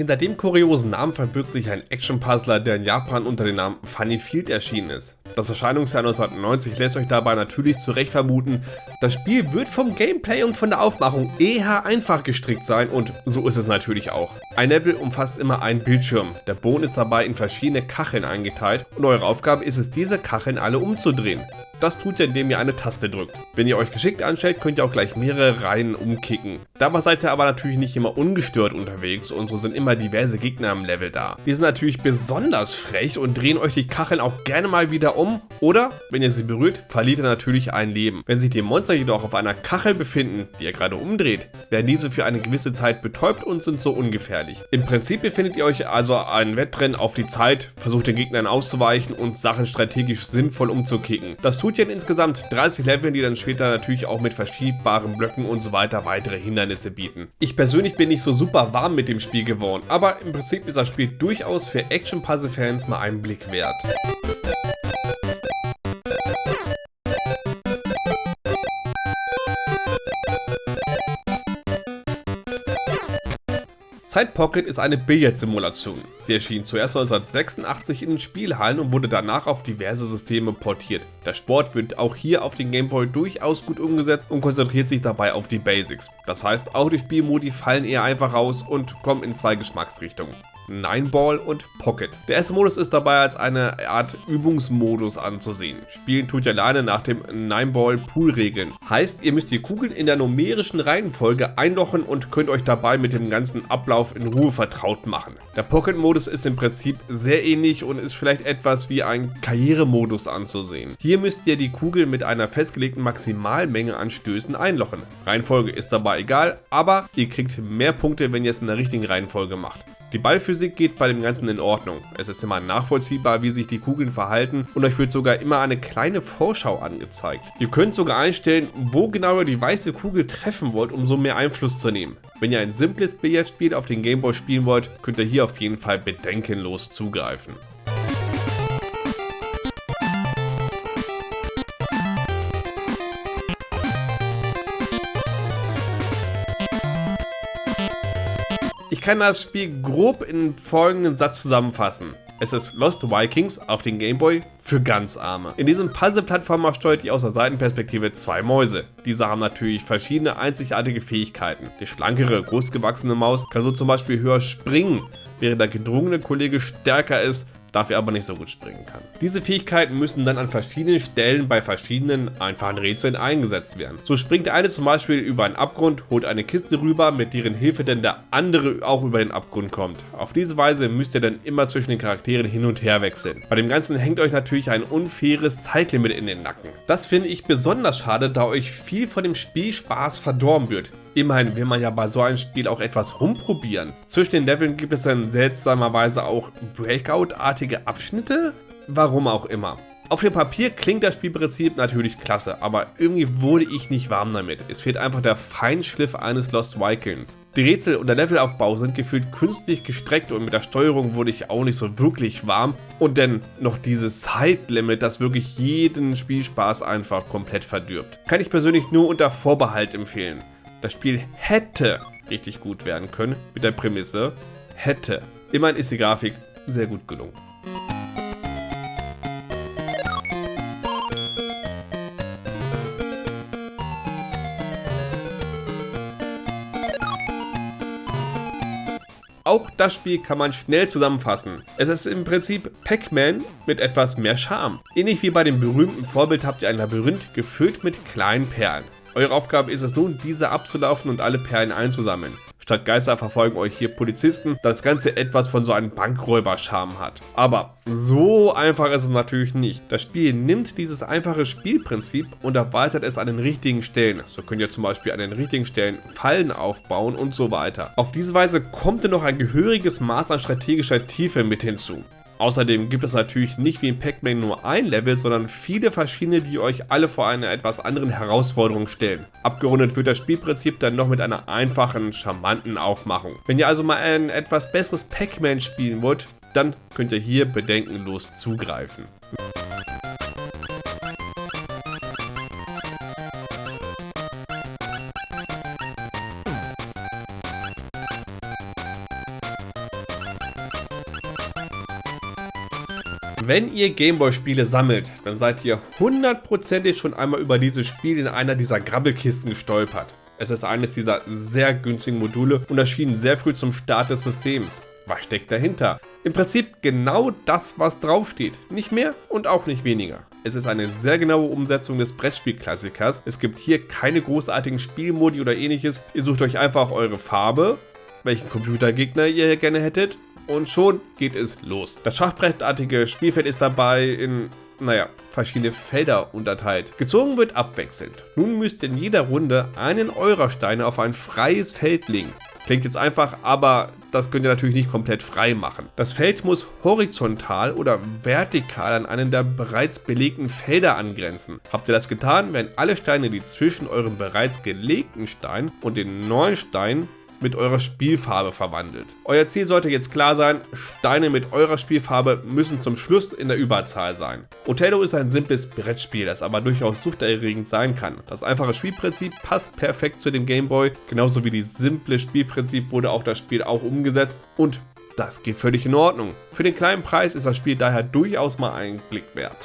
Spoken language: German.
Hinter dem kuriosen Namen verbirgt sich ein Action-Puzzler, der in Japan unter dem Namen Funny Field erschienen ist. Das Erscheinungsjahr 1990 lässt euch dabei natürlich zu Recht vermuten, das Spiel wird vom Gameplay und von der Aufmachung eher einfach gestrickt sein und so ist es natürlich auch. Ein Level umfasst immer einen Bildschirm, der Boden ist dabei in verschiedene Kacheln eingeteilt und eure Aufgabe ist es, diese Kacheln alle umzudrehen. Das tut ihr, indem ihr eine Taste drückt. Wenn ihr euch geschickt anstellt, könnt ihr auch gleich mehrere Reihen umkicken. Dabei seid ihr aber natürlich nicht immer ungestört unterwegs und so sind immer diverse Gegner im Level da. Die sind natürlich besonders frech und drehen euch die Kacheln auch gerne mal wieder um oder, wenn ihr sie berührt, verliert ihr natürlich ein Leben. Wenn sich die Monster jedoch auf einer Kachel befinden, die ihr gerade umdreht, werden diese für eine gewisse Zeit betäubt und sind so ungefährlich. Im Prinzip befindet ihr euch also ein Wettrennen auf die Zeit, versucht den Gegnern auszuweichen und Sachen strategisch sinnvoll umzukicken. Das tut ihr in insgesamt 30 Leveln, die dann später natürlich auch mit verschiebbaren Blöcken und so weiter weitere Hindernisse bieten. Ich persönlich bin nicht so super warm mit dem Spiel geworden, aber im Prinzip ist das Spiel durchaus für Action-Puzzle-Fans mal einen Blick wert. Side Pocket ist eine Billard-Simulation. Sie erschien zuerst 1986 in den Spielhallen und wurde danach auf diverse Systeme portiert. Der Sport wird auch hier auf den Gameboy durchaus gut umgesetzt und konzentriert sich dabei auf die Basics. Das heißt, auch die Spielmodi fallen eher einfach raus und kommen in zwei Geschmacksrichtungen. Nineball und Pocket. Der erste Modus ist dabei als eine Art Übungsmodus anzusehen. Spielen tut ihr alleine nach dem Nineball Pool Regeln. Heißt, ihr müsst die Kugeln in der numerischen Reihenfolge einlochen und könnt euch dabei mit dem ganzen Ablauf in Ruhe vertraut machen. Der Pocket Modus ist im Prinzip sehr ähnlich und ist vielleicht etwas wie ein Karrieremodus anzusehen. Hier müsst ihr die Kugel mit einer festgelegten Maximalmenge an Stößen einlochen. Reihenfolge ist dabei egal, aber ihr kriegt mehr Punkte, wenn ihr es in der richtigen Reihenfolge macht. Die Ballphysik geht bei dem Ganzen in Ordnung. Es ist immer nachvollziehbar, wie sich die Kugeln verhalten und euch wird sogar immer eine kleine Vorschau angezeigt. Ihr könnt sogar einstellen, wo genau ihr die weiße Kugel treffen wollt, um so mehr Einfluss zu nehmen. Wenn ihr ein simples Billardspiel auf den Gameboy spielen wollt, könnt ihr hier auf jeden Fall bedenkenlos zugreifen. Ich kann das Spiel grob in folgenden Satz zusammenfassen. Es ist Lost Vikings auf den Gameboy für ganz Arme. In diesem Puzzle-Plattformer steuert ihr aus der Seitenperspektive zwei Mäuse. Diese haben natürlich verschiedene einzigartige Fähigkeiten. Die schlankere, großgewachsene Maus kann so zum Beispiel höher springen, während der gedrungene Kollege stärker ist dafür aber nicht so gut springen kann. Diese Fähigkeiten müssen dann an verschiedenen Stellen bei verschiedenen einfachen Rätseln eingesetzt werden. So springt der eine zum Beispiel über einen Abgrund, holt eine Kiste rüber, mit deren Hilfe dann der andere auch über den Abgrund kommt. Auf diese Weise müsst ihr dann immer zwischen den Charakteren hin und her wechseln. Bei dem Ganzen hängt euch natürlich ein unfaires Zeitlimit in den Nacken. Das finde ich besonders schade, da euch viel von dem Spielspaß verdorben wird. Immerhin will man ja bei so einem Spiel auch etwas rumprobieren. Zwischen den Leveln gibt es dann seltsamerweise auch Breakout-artige Abschnitte? Warum auch immer. Auf dem Papier klingt das Spielprinzip natürlich klasse, aber irgendwie wurde ich nicht warm damit. Es fehlt einfach der Feinschliff eines Lost Vikings. Die Rätsel und der Levelaufbau sind gefühlt künstlich gestreckt und mit der Steuerung wurde ich auch nicht so wirklich warm. Und dann noch dieses Zeitlimit, das wirklich jeden Spielspaß einfach komplett verdirbt. Kann ich persönlich nur unter Vorbehalt empfehlen. Das Spiel hätte richtig gut werden können mit der Prämisse hätte. Immerhin ist die Grafik sehr gut gelungen. Auch das Spiel kann man schnell zusammenfassen. Es ist im Prinzip Pac-Man mit etwas mehr Charme. Ähnlich wie bei dem berühmten Vorbild habt ihr ein Labyrinth gefüllt mit kleinen Perlen. Eure Aufgabe ist es nun, diese abzulaufen und alle Perlen einzusammeln. Statt Geister verfolgen euch hier Polizisten, da das Ganze etwas von so einem Bankräuber-Charme hat. Aber so einfach ist es natürlich nicht. Das Spiel nimmt dieses einfache Spielprinzip und erweitert es an den richtigen Stellen. So könnt ihr zum Beispiel an den richtigen Stellen Fallen aufbauen und so weiter. Auf diese Weise kommt ihr noch ein gehöriges Maß an strategischer Tiefe mit hinzu. Außerdem gibt es natürlich nicht wie in Pac-Man nur ein Level, sondern viele verschiedene, die euch alle vor eine etwas anderen Herausforderung stellen. Abgerundet wird das Spielprinzip dann noch mit einer einfachen, charmanten Aufmachung. Wenn ihr also mal ein etwas besseres Pac-Man spielen wollt, dann könnt ihr hier bedenkenlos zugreifen. Wenn ihr Gameboy-Spiele sammelt, dann seid ihr hundertprozentig schon einmal über dieses Spiel in einer dieser Grabbelkisten gestolpert. Es ist eines dieser sehr günstigen Module und erschien sehr früh zum Start des Systems. Was steckt dahinter? Im Prinzip genau das, was draufsteht. Nicht mehr und auch nicht weniger. Es ist eine sehr genaue Umsetzung des Brettspielklassikers. Es gibt hier keine großartigen Spielmodi oder ähnliches. Ihr sucht euch einfach eure Farbe, welchen Computergegner ihr gerne hättet und schon geht es los. Das schachbrettartige Spielfeld ist dabei in naja, verschiedene Felder unterteilt. Gezogen wird abwechselnd. Nun müsst ihr in jeder Runde einen eurer Steine auf ein freies Feld legen. Klingt jetzt einfach, aber das könnt ihr natürlich nicht komplett frei machen. Das Feld muss horizontal oder vertikal an einen der bereits belegten Felder angrenzen. Habt ihr das getan, werden alle Steine, die zwischen eurem bereits gelegten Stein und den neuen Stein mit eurer Spielfarbe verwandelt. Euer Ziel sollte jetzt klar sein, Steine mit eurer Spielfarbe müssen zum Schluss in der Überzahl sein. Othello ist ein simples Brettspiel, das aber durchaus suchterregend sein kann. Das einfache Spielprinzip passt perfekt zu dem Gameboy, genauso wie die simple Spielprinzip wurde auch das Spiel auch umgesetzt und das geht völlig in Ordnung. Für den kleinen Preis ist das Spiel daher durchaus mal einen Blick wert.